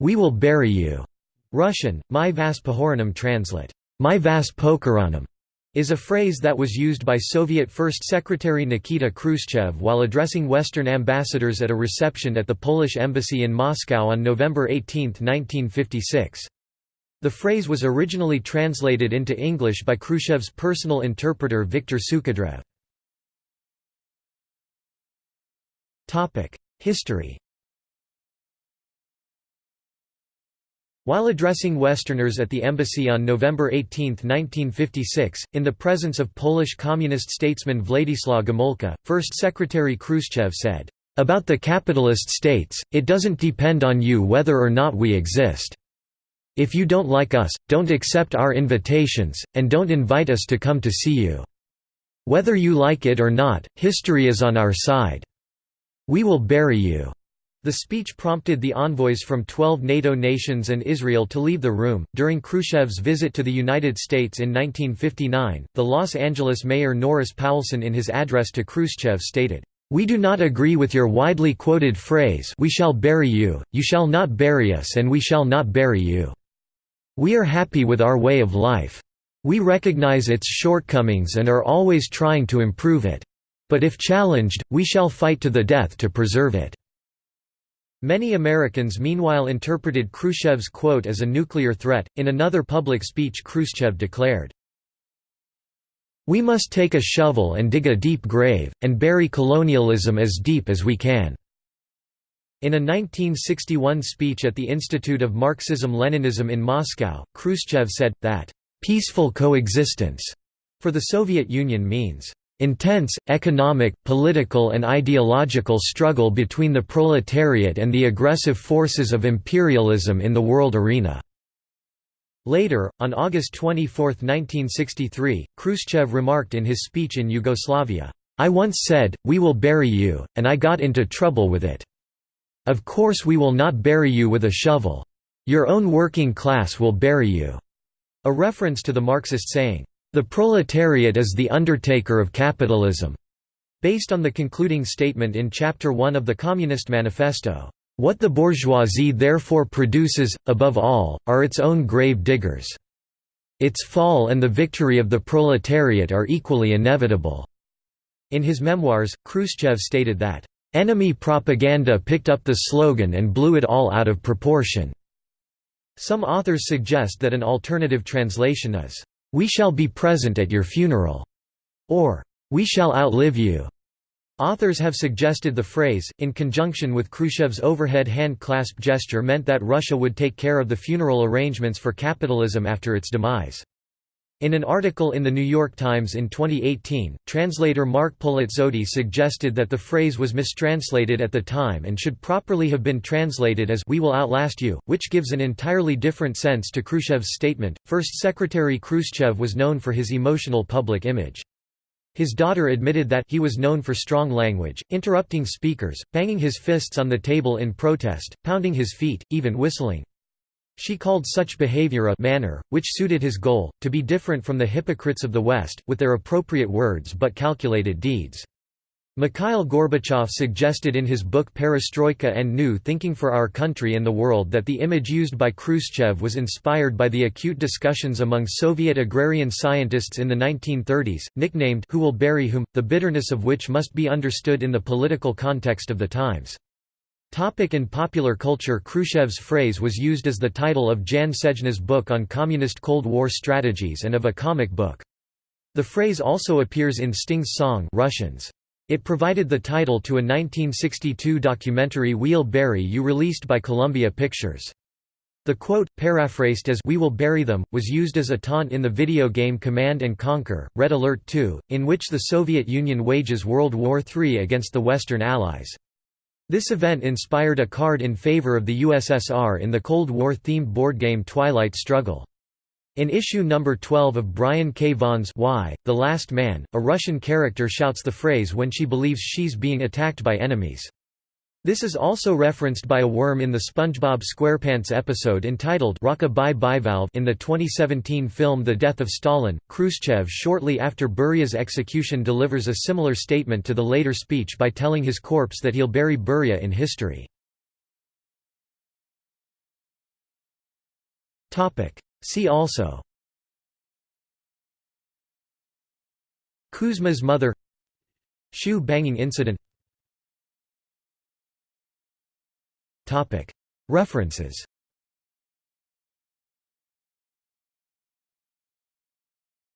"'We will bury you' Russian, my vas pohoranam translate, my vas pokoranam, is a phrase that was used by Soviet First Secretary Nikita Khrushchev while addressing Western ambassadors at a reception at the Polish embassy in Moscow on November 18, 1956. The phrase was originally translated into English by Khrushchev's personal interpreter Viktor Sukhodrev. History While addressing Westerners at the embassy on November 18, 1956, in the presence of Polish communist statesman Władysław Gomulka, First Secretary Khrushchev said, "...about the capitalist states, it doesn't depend on you whether or not we exist. If you don't like us, don't accept our invitations, and don't invite us to come to see you. Whether you like it or not, history is on our side. We will bury you." The speech prompted the envoys from 12 NATO nations and Israel to leave the room. During Khrushchev's visit to the United States in 1959, the Los Angeles mayor Norris Poulson in his address to Khrushchev stated, We do not agree with your widely quoted phrase we shall bury you, you shall not bury us and we shall not bury you. We are happy with our way of life. We recognize its shortcomings and are always trying to improve it. But if challenged, we shall fight to the death to preserve it. Many Americans meanwhile interpreted Khrushchev's quote as a nuclear threat. In another public speech, Khrushchev declared, We must take a shovel and dig a deep grave, and bury colonialism as deep as we can. In a 1961 speech at the Institute of Marxism-Leninism in Moscow, Khrushchev said, that, "...peaceful coexistence," for the Soviet Union means, Intense, economic, political and ideological struggle between the proletariat and the aggressive forces of imperialism in the world arena. Later, on August 24, 1963, Khrushchev remarked in his speech in Yugoslavia, I once said, we will bury you, and I got into trouble with it. Of course we will not bury you with a shovel. Your own working class will bury you." A reference to the Marxist saying, the proletariat is the undertaker of capitalism, based on the concluding statement in Chapter 1 of the Communist Manifesto. What the bourgeoisie therefore produces, above all, are its own grave diggers. Its fall and the victory of the proletariat are equally inevitable." In his memoirs, Khrushchev stated that, "...enemy propaganda picked up the slogan and blew it all out of proportion." Some authors suggest that an alternative translation is, "'We shall be present at your funeral' or "'We shall outlive you'". Authors have suggested the phrase, in conjunction with Khrushchev's overhead hand clasp gesture meant that Russia would take care of the funeral arrangements for capitalism after its demise. In an article in The New York Times in 2018, translator Mark Polizzotti suggested that the phrase was mistranslated at the time and should properly have been translated as We will outlast you, which gives an entirely different sense to Khrushchev's statement. First Secretary Khrushchev was known for his emotional public image. His daughter admitted that he was known for strong language, interrupting speakers, banging his fists on the table in protest, pounding his feet, even whistling. She called such behavior a manner, which suited his goal, to be different from the hypocrites of the West, with their appropriate words but calculated deeds. Mikhail Gorbachev suggested in his book Perestroika and New Thinking for Our Country and the World that the image used by Khrushchev was inspired by the acute discussions among Soviet agrarian scientists in the 1930s, nicknamed Who Will Bury Whom, the bitterness of which must be understood in the political context of the times. Topic in popular culture Khrushchev's phrase was used as the title of Jan Sejna's book on communist Cold War strategies and of a comic book. The phrase also appears in Sting's song Russians. It provided the title to a 1962 documentary We'll Bury You released by Columbia Pictures. The quote, paraphrased as We will bury them, was used as a taunt in the video game Command & Conquer, Red Alert 2, in which the Soviet Union wages World War III against the Western Allies. This event inspired a card in favor of the USSR in the Cold War-themed board game Twilight Struggle. In issue number 12 of Brian K. Vaughan's Y, The Last Man, a Russian character shouts the phrase when she believes she's being attacked by enemies. This is also referenced by a worm in the SpongeBob SquarePants episode entitled Rock-a-Bye Bivalve in the 2017 film The Death of Stalin. Khrushchev shortly after Beria's execution delivers a similar statement to the later speech by telling his corpse that he'll bury Beria in history. See also Kuzka's mother Shoe banging incident References